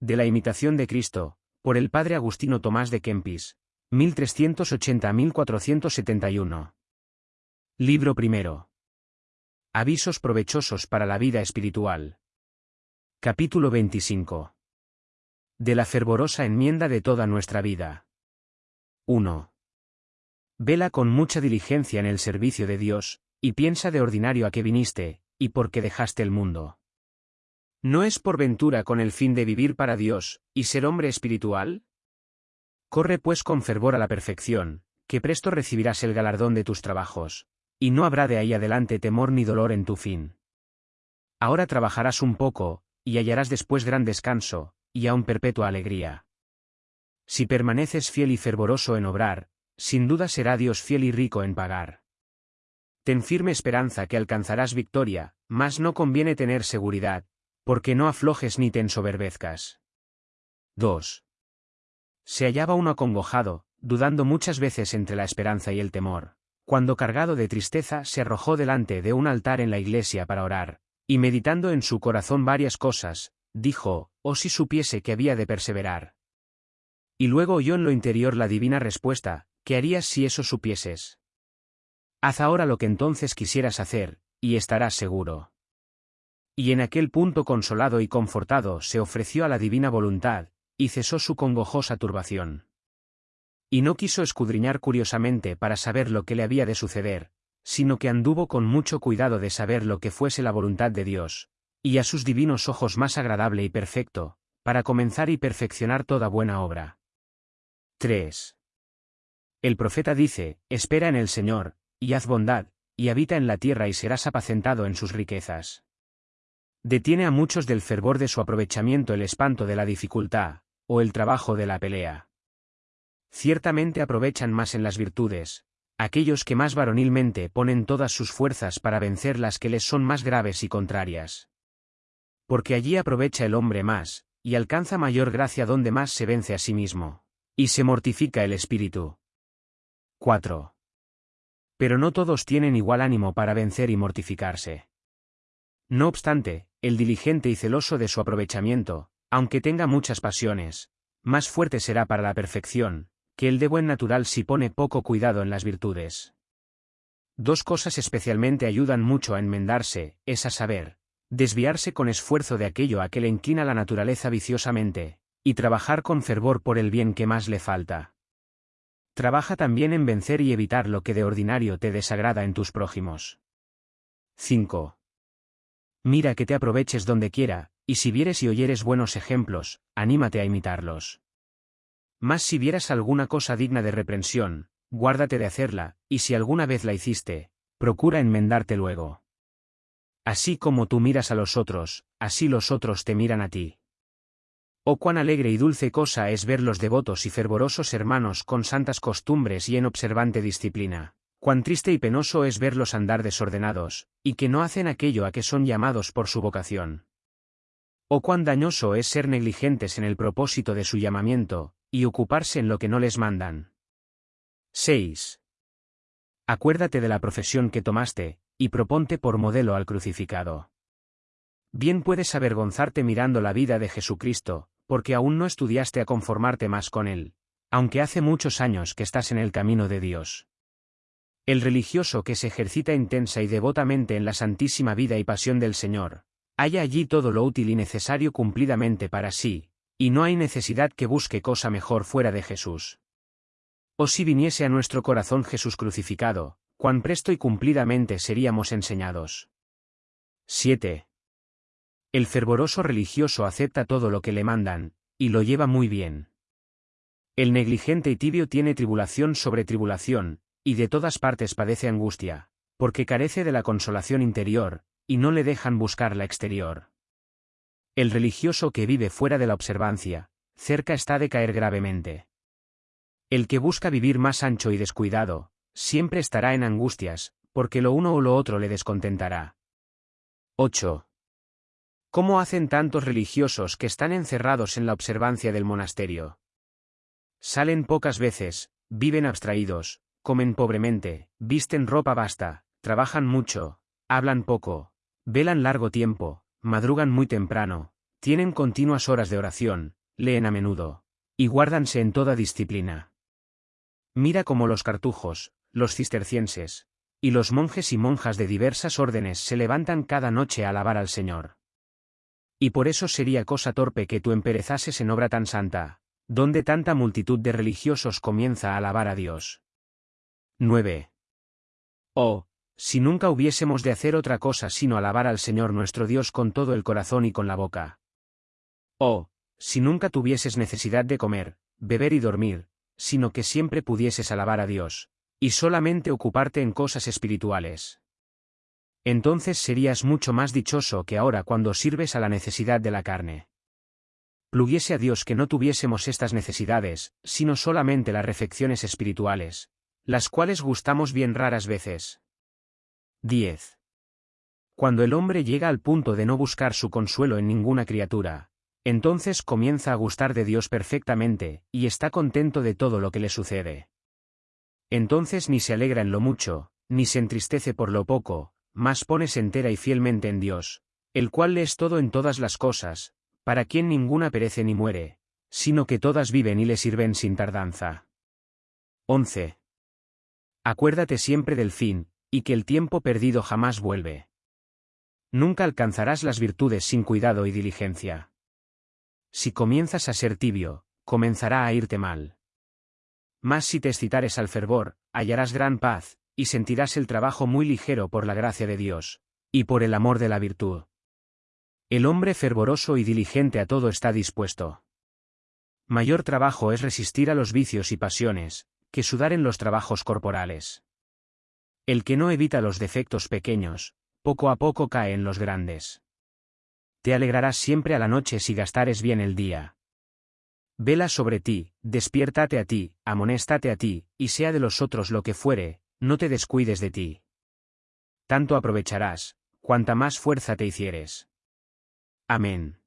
De la imitación de Cristo, por el padre Agustino Tomás de Kempis, 1380-1471. Libro primero. Avisos provechosos para la vida espiritual. Capítulo 25. De la fervorosa enmienda de toda nuestra vida. 1. Vela con mucha diligencia en el servicio de Dios, y piensa de ordinario a qué viniste, y por qué dejaste el mundo. ¿No es por ventura con el fin de vivir para Dios, y ser hombre espiritual? Corre pues con fervor a la perfección, que presto recibirás el galardón de tus trabajos, y no habrá de ahí adelante temor ni dolor en tu fin. Ahora trabajarás un poco, y hallarás después gran descanso, y aún perpetua alegría. Si permaneces fiel y fervoroso en obrar, sin duda será Dios fiel y rico en pagar. Ten firme esperanza que alcanzarás victoria, mas no conviene tener seguridad, porque no aflojes ni te ensoberbezcas. 2. Se hallaba uno acongojado, dudando muchas veces entre la esperanza y el temor, cuando cargado de tristeza se arrojó delante de un altar en la iglesia para orar, y meditando en su corazón varias cosas, dijo, oh si supiese que había de perseverar. Y luego oyó en lo interior la divina respuesta, ¿Qué harías si eso supieses? Haz ahora lo que entonces quisieras hacer, y estarás seguro. Y en aquel punto consolado y confortado se ofreció a la divina voluntad, y cesó su congojosa turbación. Y no quiso escudriñar curiosamente para saber lo que le había de suceder, sino que anduvo con mucho cuidado de saber lo que fuese la voluntad de Dios, y a sus divinos ojos más agradable y perfecto, para comenzar y perfeccionar toda buena obra. 3. El profeta dice, espera en el Señor, y haz bondad, y habita en la tierra y serás apacentado en sus riquezas. Detiene a muchos del fervor de su aprovechamiento el espanto de la dificultad, o el trabajo de la pelea. Ciertamente aprovechan más en las virtudes, aquellos que más varonilmente ponen todas sus fuerzas para vencer las que les son más graves y contrarias. Porque allí aprovecha el hombre más, y alcanza mayor gracia donde más se vence a sí mismo, y se mortifica el espíritu. 4. Pero no todos tienen igual ánimo para vencer y mortificarse. No obstante, el diligente y celoso de su aprovechamiento, aunque tenga muchas pasiones, más fuerte será para la perfección, que el de buen natural si pone poco cuidado en las virtudes. Dos cosas especialmente ayudan mucho a enmendarse, es a saber, desviarse con esfuerzo de aquello a que le inclina la naturaleza viciosamente, y trabajar con fervor por el bien que más le falta. Trabaja también en vencer y evitar lo que de ordinario te desagrada en tus prójimos. 5. Mira que te aproveches donde quiera, y si vieres y oyeres buenos ejemplos, anímate a imitarlos. Mas si vieras alguna cosa digna de reprensión, guárdate de hacerla, y si alguna vez la hiciste, procura enmendarte luego. Así como tú miras a los otros, así los otros te miran a ti. Oh cuán alegre y dulce cosa es ver los devotos y fervorosos hermanos con santas costumbres y en observante disciplina. Cuán triste y penoso es verlos andar desordenados, y que no hacen aquello a que son llamados por su vocación. Oh cuán dañoso es ser negligentes en el propósito de su llamamiento, y ocuparse en lo que no les mandan. 6. Acuérdate de la profesión que tomaste, y proponte por modelo al crucificado. Bien puedes avergonzarte mirando la vida de Jesucristo, porque aún no estudiaste a conformarte más con Él, aunque hace muchos años que estás en el camino de Dios. El religioso que se ejercita intensa y devotamente en la santísima vida y pasión del Señor, halla allí todo lo útil y necesario cumplidamente para sí, y no hay necesidad que busque cosa mejor fuera de Jesús. O si viniese a nuestro corazón Jesús crucificado, cuán presto y cumplidamente seríamos enseñados. 7. El fervoroso religioso acepta todo lo que le mandan, y lo lleva muy bien. El negligente y tibio tiene tribulación sobre tribulación, y de todas partes padece angustia, porque carece de la consolación interior, y no le dejan buscar la exterior. El religioso que vive fuera de la observancia, cerca está de caer gravemente. El que busca vivir más ancho y descuidado, siempre estará en angustias, porque lo uno o lo otro le descontentará. 8. ¿Cómo hacen tantos religiosos que están encerrados en la observancia del monasterio? Salen pocas veces, viven abstraídos, comen pobremente, visten ropa vasta, trabajan mucho, hablan poco, velan largo tiempo, madrugan muy temprano, tienen continuas horas de oración, leen a menudo, y guárdanse en toda disciplina. Mira cómo los cartujos, los cistercienses, y los monjes y monjas de diversas órdenes se levantan cada noche a alabar al Señor. Y por eso sería cosa torpe que tú emperezases en obra tan santa, donde tanta multitud de religiosos comienza a alabar a Dios. 9. Oh, si nunca hubiésemos de hacer otra cosa sino alabar al Señor nuestro Dios con todo el corazón y con la boca. Oh, si nunca tuvieses necesidad de comer, beber y dormir, sino que siempre pudieses alabar a Dios, y solamente ocuparte en cosas espirituales. Entonces serías mucho más dichoso que ahora cuando sirves a la necesidad de la carne. Pluguiese a Dios que no tuviésemos estas necesidades, sino solamente las refecciones espirituales, las cuales gustamos bien raras veces. 10. Cuando el hombre llega al punto de no buscar su consuelo en ninguna criatura, entonces comienza a gustar de Dios perfectamente, y está contento de todo lo que le sucede. Entonces ni se alegra en lo mucho, ni se entristece por lo poco, más pones entera y fielmente en Dios, el cual le es todo en todas las cosas, para quien ninguna perece ni muere, sino que todas viven y le sirven sin tardanza. 11. Acuérdate siempre del fin, y que el tiempo perdido jamás vuelve. Nunca alcanzarás las virtudes sin cuidado y diligencia. Si comienzas a ser tibio, comenzará a irte mal. Mas si te excitares al fervor, hallarás gran paz, y sentirás el trabajo muy ligero por la gracia de Dios, y por el amor de la virtud. El hombre fervoroso y diligente a todo está dispuesto. Mayor trabajo es resistir a los vicios y pasiones, que sudar en los trabajos corporales. El que no evita los defectos pequeños, poco a poco cae en los grandes. Te alegrarás siempre a la noche si gastares bien el día. Vela sobre ti, despiértate a ti, amonéstate a ti, y sea de los otros lo que fuere, no te descuides de ti. Tanto aprovecharás, cuanta más fuerza te hicieres. Amén.